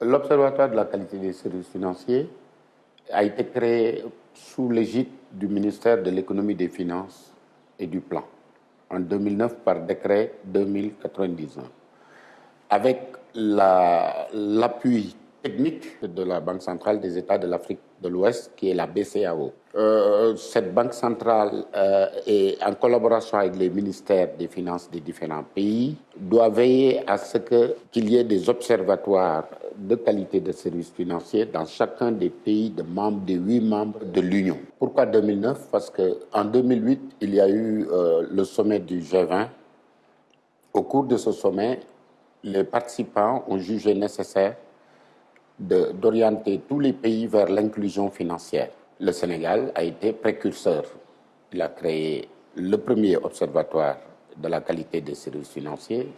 L'Observatoire de la qualité des services financiers a été créé sous l'égide du ministère de l'économie des finances et du plan en 2009 par décret 2099 avec l'appui technique de la Banque centrale des États de l'Afrique de l'Ouest, qui est la BCAO. Euh, cette banque centrale, euh, en collaboration avec les ministères des Finances des différents pays, doit veiller à ce qu'il y ait des observatoires de qualité de services financiers dans chacun des pays de des huit membres de l'Union. Pourquoi 2009 Parce qu'en 2008, il y a eu euh, le sommet du G20. Au cours de ce sommet, les participants ont jugé nécessaire d'orienter tous les pays vers l'inclusion financière. Le Sénégal a été précurseur. Il a créé le premier observatoire de la qualité des services financiers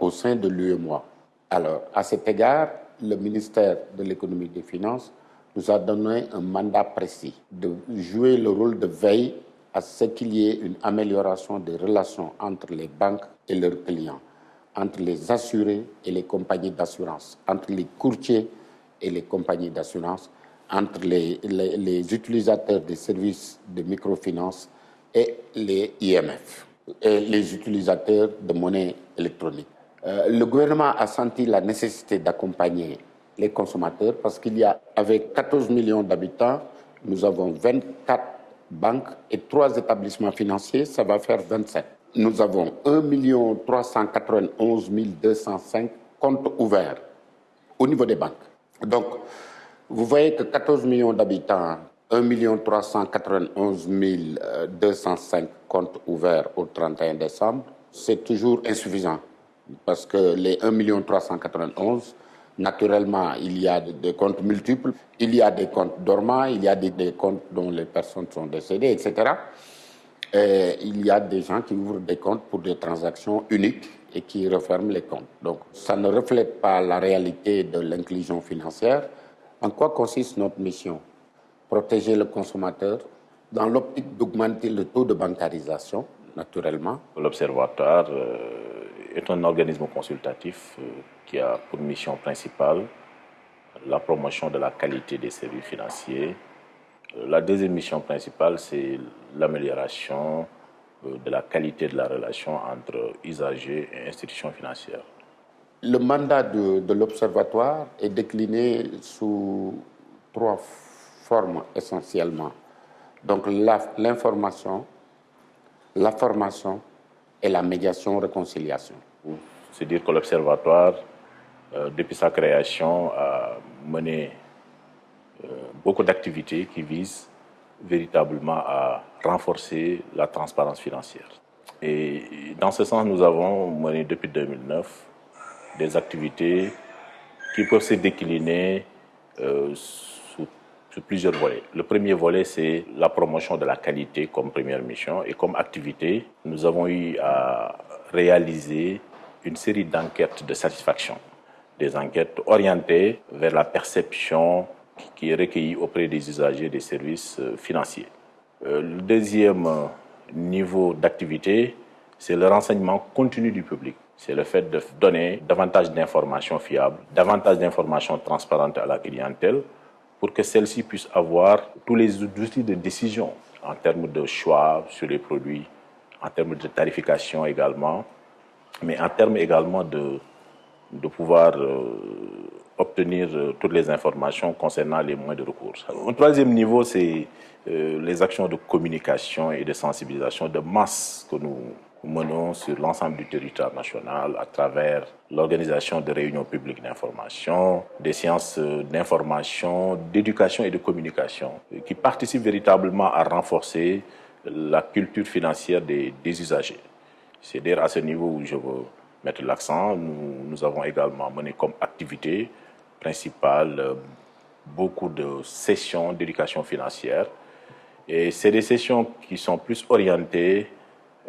au sein de l'UEMOA. Alors, à cet égard, le ministère de l'économie et des finances nous a donné un mandat précis de jouer le rôle de veille à ce qu'il y ait une amélioration des relations entre les banques et leurs clients entre les assurés et les compagnies d'assurance, entre les courtiers et les compagnies d'assurance, entre les, utilisateurs des services de microfinance et les IMF, et les utilisateurs de monnaie électronique. Euh, le gouvernement a senti la nécessité d'accompagner les consommateurs parce qu'il y a, avec 14 millions d'habitants, nous avons 24 banques et 3 établissements financiers, ça va faire 27 nous avons 1 391 205 comptes ouverts au niveau des banques. Donc, vous voyez que 14 millions d'habitants, 1 391 205 comptes ouverts au 31 décembre, c'est toujours insuffisant. Parce que les 1 391 naturellement, il y a des comptes multiples, il y a des comptes dormants, il y a des comptes dont les personnes sont décédées, etc. Et il y a des gens qui ouvrent des comptes pour des transactions uniques et qui referment les comptes. Donc ça ne reflète pas la réalité de l'inclusion financière. En quoi consiste notre mission? Protéger le consommateur dans l'optique d'augmenter le taux de bancarisation, naturellement. L'Observatoire euh, est un organisme consultatif euh, qui a pour mission principale la promotion de la qualité des services financiers la deuxième mission principale, c'est l'amélioration euh, de la qualité de la relation entre usagers et institutions financières. Le mandat de, l'Observatoire est décliné sous trois formes essentiellement. Donc l'information, la, formation et la médiation-réconciliation. C'est dire que l'Observatoire, euh, depuis sa création, a mené euh, beaucoup d'activités qui visent véritablement à renforcer la transparence financière. Et dans ce sens, nous avons mené depuis 2009 des activités qui peuvent se décliner euh, sous, plusieurs volets. Le premier volet, c'est la promotion de la qualité comme première mission. Et comme activité, nous avons eu à réaliser une série d'enquêtes de satisfaction. Des enquêtes orientées vers la perception qui est recueilli auprès des usagers des services euh, financiers. Euh, le deuxième euh, niveau d'activité, c'est le renseignement continu du public. C'est le fait de donner davantage d'informations fiables, davantage d'informations transparentes à la clientèle pour que celle-ci puisse avoir tous les outils de décision en termes de choix sur les produits, en termes de tarification également, mais en termes également de, de pouvoir obtenir euh, toutes les informations concernant les moyens de recours. Un troisième niveau, c'est euh, les actions de communication et de sensibilisation de masse que nous menons sur l'ensemble du territoire national à travers l'organisation de réunions publiques d'information, des séances euh, d'information, d'éducation et de communication qui participent véritablement à renforcer la culture financière des, usagers. C'est dire à ce niveau où je veux mettre l'accent. Nous, nous avons également mené comme activité principale, euh, beaucoup de sessions d'éducation financière. Et c'est des sessions qui sont plus orientées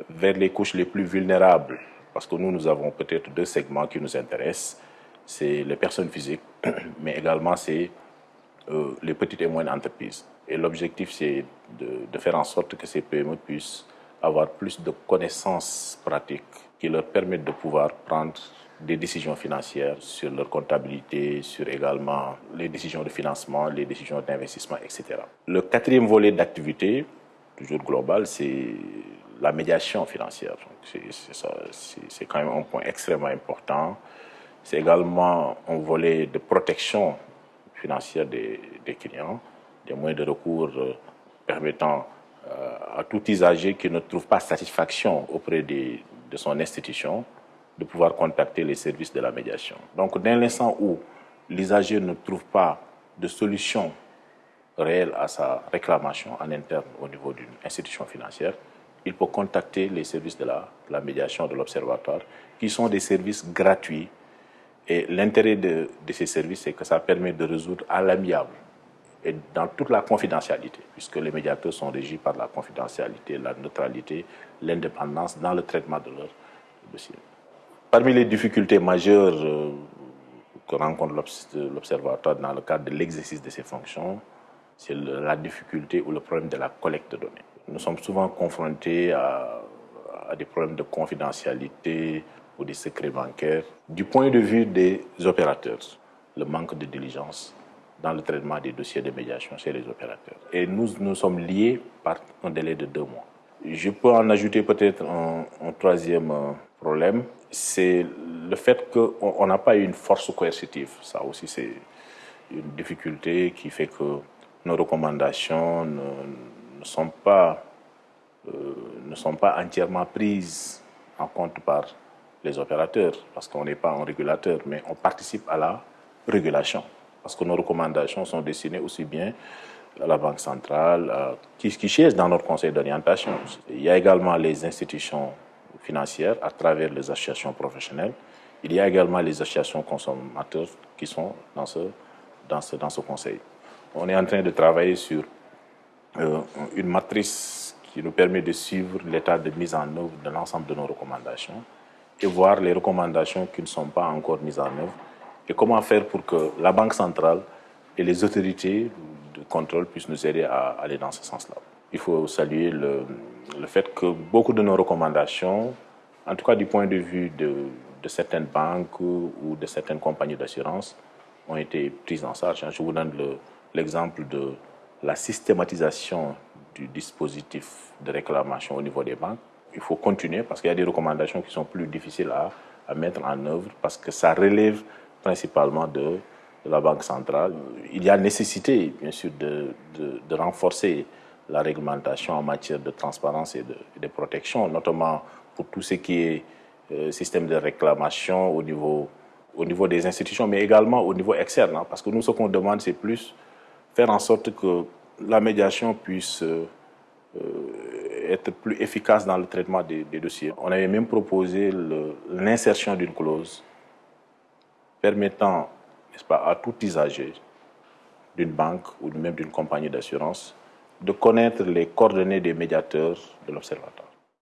vers les couches les plus vulnérables. Parce que nous, nous avons peut-être deux segments qui nous intéressent. C'est les personnes physiques, mais également c'est euh, les petites et moyennes entreprises. Et l'objectif, c'est de, de, faire en sorte que ces PME puissent avoir plus de connaissances pratiques qui leur permettent de pouvoir prendre des décisions financières sur leur comptabilité, sur également les décisions de financement, les décisions d'investissement, etc. Le quatrième volet d'activité, toujours global, c'est la médiation financière. C'est quand même un point extrêmement important. C'est également un volet de protection financière des, clients, des moyens de recours euh, permettant euh, à tout usager qui ne trouve pas satisfaction auprès de, de son institution de pouvoir contacter les services de la médiation. Donc, dès l'instant où l'usager ne trouve pas de solution réelle à sa réclamation en interne au niveau d'une institution financière, il peut contacter les services de la, médiation de l'Observatoire, qui sont des services gratuits. Et l'intérêt de, ces services, c'est que ça permet de résoudre à l'amiable et dans toute la confidentialité, puisque les médiateurs sont régis par la confidentialité, la neutralité, l'indépendance dans le traitement de leurs dossiers. Parmi les difficultés majeures euh, que rencontre l'Observatoire dans le cadre de l'exercice de ses fonctions, c'est la difficulté ou le problème de la collecte de données. Nous sommes souvent confrontés à, des problèmes de confidentialité ou des secrets bancaires. Du point de vue des opérateurs, le manque de diligence dans le traitement des dossiers de médiation chez les opérateurs. Et nous, nous sommes liés par un délai de deux mois. Je peux en ajouter peut-être un, troisième problème, c'est le fait qu'on n'a pas une force coercitive. Ça aussi, c'est une difficulté qui fait que nos recommandations ne, ne sont pas euh, ne sont pas entièrement prises en compte par les opérateurs parce qu'on n'est pas un régulateur, mais on participe à la régulation parce que nos recommandations sont destinées aussi bien à la Banque centrale, qui, qui dans notre conseil d'orientation. Il y a également les institutions financières à travers les associations professionnelles. Il y a également les associations consommateurs qui sont dans ce, dans ce, dans ce conseil. On est en train de travailler sur une matrice qui nous permet de suivre l'état de mise en œuvre de l'ensemble de nos recommandations et voir les recommandations qui ne sont pas encore mises en œuvre et comment faire pour que la Banque centrale et les autorités de contrôle puissent nous aider à aller dans ce sens-là. Il faut saluer le, fait que beaucoup de nos recommandations, en tout cas du point de vue de, certaines banques ou de certaines compagnies d'assurance, ont été prises en charge. Je vous donne l'exemple le, de la systématisation du dispositif de réclamation au niveau des banques. Il faut continuer parce qu'il y a des recommandations qui sont plus difficiles à, mettre en œuvre parce que ça relève principalement de, la Banque centrale. Il y a nécessité, bien sûr, de, renforcer la réglementation en matière de transparence et de, protection, notamment pour tout ce qui est euh, système de réclamation au niveau, au niveau des institutions, mais également au niveau externe. Hein, parce que nous, ce qu'on demande, c'est plus faire en sorte que la médiation puisse euh, être plus efficace dans le traitement des, des dossiers. On avait même proposé l'insertion d'une clause permettant n'est-ce pas, à tout usager d'une banque ou même d'une compagnie d'assurance de connaître les coordonnées des médiateurs de l'Observatoire.